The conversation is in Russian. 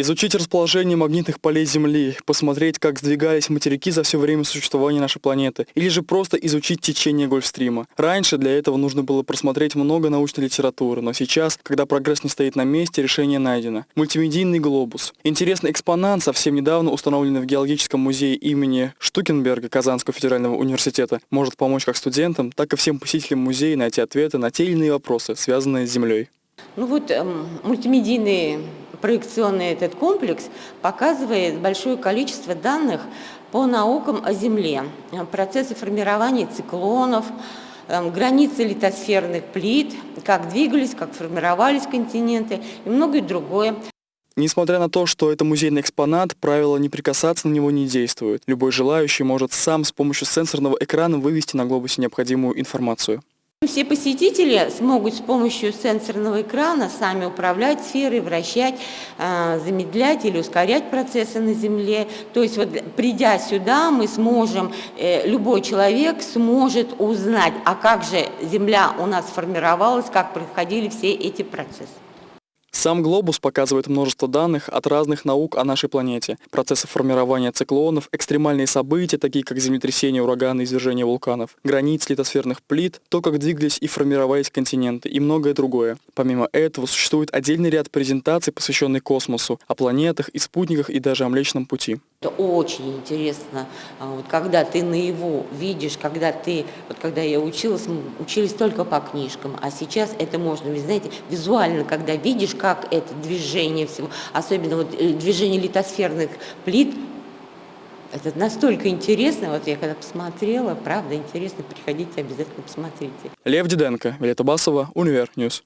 Изучить расположение магнитных полей Земли, посмотреть, как сдвигались материки за все время существования нашей планеты, или же просто изучить течение Гольфстрима. Раньше для этого нужно было просмотреть много научной литературы, но сейчас, когда прогресс не стоит на месте, решение найдено. Мультимедийный глобус. Интересный экспонат, совсем недавно установленный в Геологическом музее имени Штукенберга Казанского федерального университета, может помочь как студентам, так и всем посетителям музея найти ответы на те или иные вопросы, связанные с Землей. Ну вот эм, мультимедийный проекционный этот комплекс показывает большое количество данных по наукам о Земле, процессы формирования циклонов, эм, границы литосферных плит, как двигались, как формировались континенты и многое другое. Несмотря на то, что это музейный экспонат, правило «не прикасаться» на него не действует. Любой желающий может сам с помощью сенсорного экрана вывести на глобусе необходимую информацию. Все посетители смогут с помощью сенсорного экрана сами управлять сферой, вращать, а, замедлять или ускорять процессы на Земле. То есть вот придя сюда, мы сможем, э, любой человек сможет узнать, а как же Земля у нас формировалась, как происходили все эти процессы. Сам глобус показывает множество данных от разных наук о нашей планете. Процессы формирования циклонов, экстремальные события, такие как землетрясения, ураганы, извержения вулканов, границ литосферных плит, то, как двигались и формировались континенты и многое другое. Помимо этого, существует отдельный ряд презентаций, посвященный космосу, о планетах и спутниках и даже о Млечном Пути. Это очень интересно, а, вот когда ты на его видишь, когда ты, вот когда я училась, мы учились только по книжкам, а сейчас это можно, вы знаете, визуально, когда видишь, как это движение всего, особенно вот э, движение литосферных плит, это настолько интересно, вот я когда посмотрела, правда интересно, приходите, обязательно посмотрите. Лев Диденко, Вилета Басова, Univer News.